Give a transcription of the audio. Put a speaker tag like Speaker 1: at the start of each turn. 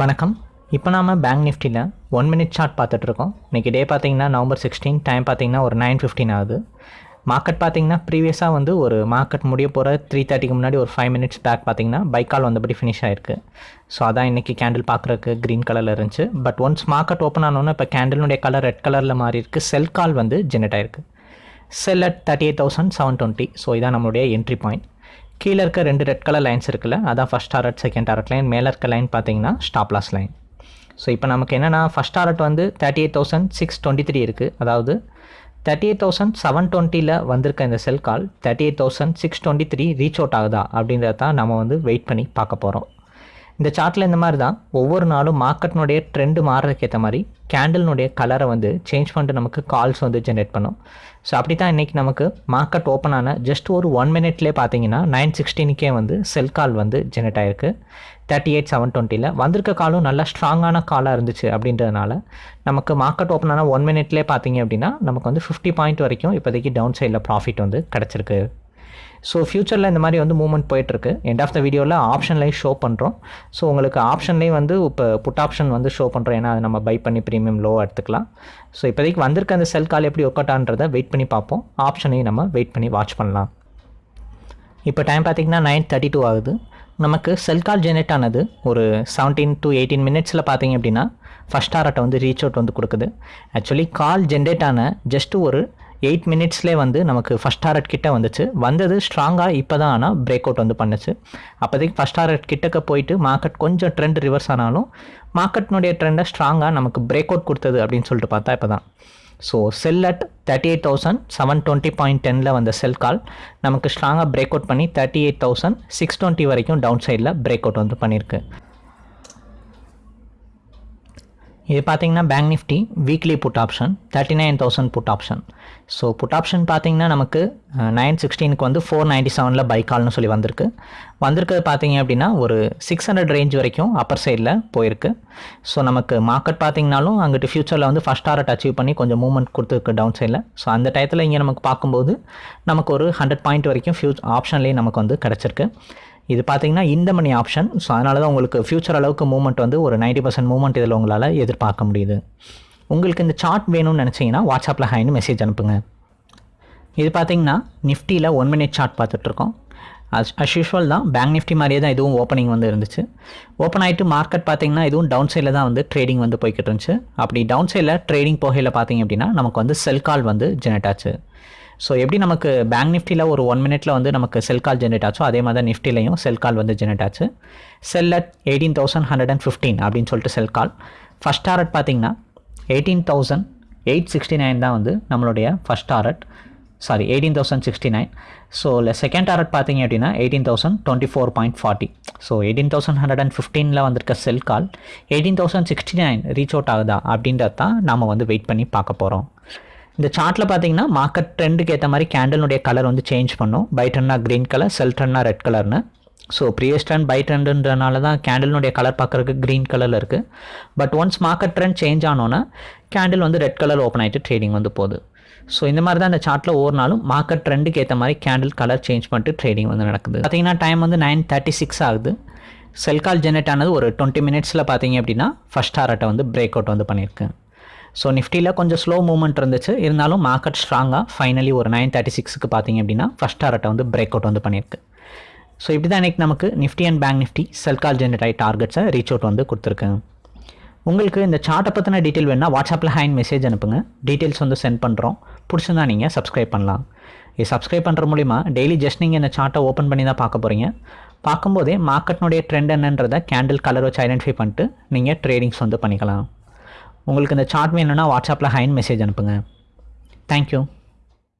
Speaker 1: வணக்கம். இப்போ நாம் பேங்க் நிஃப்டியில் ஒன் மினிட் சார்ட் பார்த்துட்ருக்கோம். இன்றைக்கி டே பார்த்தீங்கன்னா நவம்பர் சிக்ஸ்டீன் டைம் பார்த்தீங்கன்னா ஒரு நைன் ஃபிஃப்டின் ஆகுது. மார்க்கெட் பார்த்தீங்கன்னா ப்ரீவியஸாக வந்து ஒரு மார்க்கெட் முடிய போகிற த்ரீ தேர்ட்டிக்கு முன்னாடி ஒரு ஃபைவ் மினிட்ஸ் பேக் பார்த்தீங்கன்னா பைக்கால் வந்தபடி ஃபினிஷ் ஆயிருக்கு. ஸோ அதான் இன்றைக்கி கேண்டில் பார்க்குறக்கு க்ரீன் கலரில் இருந்துச்சு. பட் ஒன்ஸ் மார்க்கெட் ஓப்பன் ஆனோன்னே இப்போ கேண்டிலுடைய கலர் ரெட் கலரில் மாறி இருக்கு. செல் கால் வந்து ஜெனரேட் ஆயிருக்கு. Sell at thirty eight thousand seven twenty so இதான் நம்மளுடைய என்ட்ரி பாயிண்ட் கீழே இருக்க ரெண்டு ரெட் கலர் லைன்ஸ் இருக்குல்ல அதான் first target second target line மேலே இருக்க லைன் பார்த்தீங்கன்னா ஸ்டாப் லாஸ் லைன் ஸோ இப்போ நமக்கு என்னென்னா ஃபஸ்ட் டாரட் வந்து thirty eight thousand six twenty three இருக்குது அதாவது தேர்ட்டி எயிட் தௌசண்ட் செவன் டுவெண்ட்டியில் வந்திருக்க இந்த sell call thirty eight thousand six twenty three reach out ஆகுதா அப்படின்றத தான் நம்ம வந்து வெயிட் பண்ணி பார்க்க போகிறோம் இந்த சார்ட்டில் இந்த மாதிரி தான் ஒவ்வொரு நாளும் மார்க்கெட்னுடைய ட்ரெண்டு மாறுறதுக்கேற்ற மாதிரி கேண்டில்னுடைய கலரை வந்து சேஞ்ச் பண்ணிட்டு நமக்கு கால்ஸ் வந்து ஜென்ரேட் பண்ணும். ஸோ அப்படி தான் இன்றைக்கி நமக்கு மார்க்கெட் ஓப்பன் ஆன ஜஸ்ட் ஒரு ஒன் மினிட்லேயே பார்த்தீங்கன்னா நைன் சிக்ஸ்டீனுக்கே வந்து செல் கால் வந்து ஜென்ரேட் ஆயிருக்கு. தேர்ட்டி எயிட் செவன் டுவெண்ட்டியில் வந்திருக்க காலும் நல்லா ஸ்ட்ராங்கான காலாக இருந்துச்சு அப்படின்றதுனால நமக்கு மார்க்கெட் ஓப்பன் ஆன ஒன் மினிட்லேயே பார்த்தீங்க அப்படின்னா நமக்கு வந்து ஃபிஃப்டி பாயிண்ட் வரைக்கும் இப்போதைக்கு டவுன் சைடில் ப்ராஃபிட் வந்து கிடச்சிருக்கு. ஸோ ஃப்யூச்சரில் இந்த மாதிரி வந்து மூவ்மெண்ட் போயிட்டுருக்கு. எண்ட் ஆஃப் த வீடியோவில் ஆப்ஷன்லேயும் ஷோ பண்ணுறோம் ஸோ உங்களுக்கு ஆப்ஷன்லேயும் வந்து இப்போ புட் ஆப்ஷன் வந்து ஷோ பண்ணுறோம் ஏன்னா அது நம்ம பை பண்ணி ப்ரீமியம் லோ எடுத்துக்கலாம். ஸோ இப்போதைக்கு வந்திருக்க அந்த செல் கால் எப்படி ஒர்க் அவுட் ஆன்றதை வெயிட் பண்ணி பார்ப்போம். ஆப்ஷனையும் நம்ம வெயிட் பண்ணி வாட்ச் பண்ணலாம். இப்போ டைம் பார்த்திங்கன்னா நைன் தேர்ட்டி டூ ஆகுது. நமக்கு செல் கால் ஜெனரேட் ஆனது ஒரு செவன்டீன் டு எயிட்டீன் மினிட்ஸில் பார்த்தீங்க அப்படின்னா ஃபஸ்ட் ஆர்ட்டை வந்து ரீச் அவுட் வந்து கொடுக்குது. ஆக்சுவலி கால் ஜென்ரேட் ஆன ஜஸ்ட்டு ஒரு எயிட் மினிட்ஸ்லேயே வந்து நமக்கு ஃபஸ்ட் டாரட் கிட்ட வந்துச்சு. வந்தது ஸ்ட்ராங்காக இப்போ தான் ஆனால் பிரேக் அவுட் வந்து பண்ணுச்சு. அப்போதைக்கு ஃபஸ்ட் டாரட் கிட்டக்க போயிட்டு மார்க்கெட் கொஞ்சம் ட்ரெண்ட் ரிவர்ஸ் ஆனாலும் மார்க்கெட்னுடைய ட்ரெண்டை ஸ்ட்ராங்காக நமக்கு பிரேக் அவுட் கொடுத்தது அப்படின்னு சொல்லிட்டு பார்த்தா இப்போ தான் so sell at thirty eight thousand seven twenty point டெனில் வந்த செல் கால் நமக்கு ஸ்ட்ராங்காக பிரேக் அவுட் பண்ணி thirty eight thousand six twenty வரைக்கும் டவுன் சைடில் பிரேக் அவுட் வந்து பண்ணியிருக்கு. இது பார்த்தீங்கன்னா bank Nifty weekly put option thirty nine thousand put option so put option பார்த்தீங்கன்னா நமக்கு நைன் சிக்ஸ்டீனுக்கு வந்து ஃபோர் நைன்ட்டி செவனில் பை கால்னு சொல்லி வந்திருக்கு. வந்திருக்கிறது பார்த்தீங்க அப்படின்னா ஒரு சிக்ஸ் ஹண்ட்ரட் ரேஞ்ச் வரைக்கும் அப்பர் சைடில் போயிருக்கு. ஸோ நமக்கு மார்க்கெட் பார்த்தீங்கனாலும் அங்கிட்டு ஃபியூச்சரில் வந்து ஃபஸ்ட் டாரட் அச்சீவ் பண்ணி கொஞ்சம் மூவ்மெண்ட் கொடுத்துருக்கு டவுன் சைடில் ஸோ அந்த டயத்தில் இங்கே நமக்கு பார்க்கும்போது நமக்கு ஒரு ஹண்ட்ரட் பாயிண்ட் வரைக்கும் ஃபியூ ஆப்ஷன்லேயே நமக்கு வந்து கிடச்சிருக்கு. இது பார்த்தீங்கன்னா இந்த மணி ஆப்ஷன் ஸோ அதனால தான் உங்களுக்கு ஃப்யூச்சர் அளவுக்கு மூவ்மெண்ட் வந்து ஒரு நைன்ட்டி பர்சன்ட் மூவ்மெண்ட் இதில் உங்களால் எதிர்பார்க்க முடியுது. உங்களுக்கு இந்த சார்ட் வேணும்னு நினச்சிங்கன்னா வாட்ஸ்அப்பில் ஹைன்னு மெசேஜ் அனுப்புங்க. இது பார்த்தீங்கன்னா நிஃப்டியில் ஒன் மினிட் சார்ட் பார்த்துட்ருக்கோம். அஸ் அஸ் யூஷுவல் தான் பேங்க் நிஃப்டி மாதிரியே தான் இதுவும் ஓப்பனிங் வந்து இருந்துச்சு. ஓப்பன் ஆகிட்டு மார்க்கெட் பார்த்தீங்கன்னா இதுவும் டவுன் சைடில் தான் வந்து ட்ரேடிங் வந்து போய்கிட்டு இருந்துச்சு. அப்படி டவுன் சைடில் ட்ரேடிங் போகையில் பார்த்தீங்க அப்படின்னா நமக்கு வந்து செல் கால் வந்து ஜெனரேட் ஆச்சு. ஸோ எப்படி நமக்கு பேங்க் நிஃப்டியில் ஒரு ஒன் மினிட்ல வந்து நமக்கு செல் கால் ஜென்ரேட் ஆச்சோ அதே மாதிரி தான் நிஃப்டிலையும் செல் கால் வந்து ஜென்ரேட் ஆச்சு. Sell at eighteen thousand hundred and fifteen அப்படின்னு சொல்லிட்டு செல் கால் ஃபஸ்ட் டாரட் பார்த்தீங்கன்னா eighteen thousand eight sixty nine தான் வந்து நம்மளுடைய first target sorry eighteen thousand sixty nine so இல்லை செகண்ட் டாரட் பார்த்தீங்க அப்படின்னா eighteen thousand twenty four point forty so eighteen thousand hundred and ஃபிஃப்டீனில் வந்திருக்க sell call eighteen thousand sixty nine reach out ஆகுதா அப்படின்றது தான் நம்ம வந்து வெயிட் பண்ணி பார்க்க போகிறோம் இந்த சார்ட்டில் பார்த்தீங்கன்னா மார்க்கெட் ட்ரெண்டுக்கு ஏற்ற மாதிரி கேண்டலுடைய கலர் வந்து சேஞ்ச் பண்ணும். பை ட்ரெண்ட்னா க்ரீன் கலர் செல் ட்ரெண்ட்னா ரெட் கலர்னு ஸோ ப்ரீவியஸ் ட்ரெண்ட் பை ட்ரெண்டுன்றனால தான் கேண்டலுடைய கலர் பார்க்குறதுக்கு க்ரீன் கலரில் இருக்குது but once market trend change ஆனோன்னா candle வந்து ரெட் கலர் ஓப்பன் ஆகிட்டு ட்ரேடிங் வந்து போகுது. ஸோ இந்த மாதிரி தான் இந்த சார்ட்டில் ஒவ்வொரு நாளும் மார்க்கெட் ட்ரெண்டுக்கு ஏற்ற மாதிரி கேண்டில் கலர் சேஞ்ச் பண்ணிட்டு ட்ரேடிங் வந்து நடக்குது. பார்த்தீங்கன்னா டைம் வந்து நைன் தேர்ட்டி சிக்ஸ் ஆகுது. செல் கால் ஜெனரேட் ஆனது ஒரு டுவெண்ட்டி மினிட்ஸில் பார்த்தீங்க அப்படின்னா ஃபஸ்ட் ஹாரட்டை வந்து பிரேக் அவுட் வந்து பண்ணியிருக்கேன் ஸோ நிஃப்டியில் கொஞ்சம் ஸ்லோ மூவ்மெண்ட் இருந்துச்சு. இருந்தாலும் மார்க்கெட் ஸ்ட்ராங்காக ஃபைனலி ஒரு நைன் தேர்ட்டி சிக்ஸுக்கு பார்த்தீங்க அப்படின்னா ஃபஸ்ட் டாரட்டை வந்து பிரேக் அவுட் வந்து பண்ணியிருக்கு. ஸோ இப்படி தான் இன்றைக்கி நமக்கு Nifty and bank Nifty sell call generate ஆகி டார்கெட்ஸை ரீச் அவுட் வந்து கொடுத்துருக்கேன் உங்களுக்கு இந்த சார்ட்டை பற்றின டீட்டெயில் வேணால் வாட்ஸ்அப்பில் ஹேண்ட் மெசேஜ் அனுப்புங்க. டீட்டெயில்ஸ் வந்து சென்ட் பண்ணுறோம் பிடிச்சிருந்தா நீங்கள் சப்ஸ்கிரைப் பண்ணலாம். இது சப்ஸ்கிரைப் பண்ணுற மூலிமா டெய்லி ஜஸ்ட் நீங்கள் இந்த சார்ட்டை ஓப்பன் பண்ணி தான் பார்க்க போகிறீங்க பார்க்கும்போதே மார்க்கெட்னுடைய ட்ரெண்ட் என்னன்றதை கேண்டில் கலர் வச்சு ஐடென்டிஃபை பண்ணிட்டு நீங்கள் ட்ரேடிங்ஸ் வந்து பண்ணிக்கலாம். உங்களுக்கு இந்த சார்ட் வேணும்னா வாட்ஸ்அப்பில் ஹைன் மெசேஜ் அனுப்புங்க. தேங்க்யூ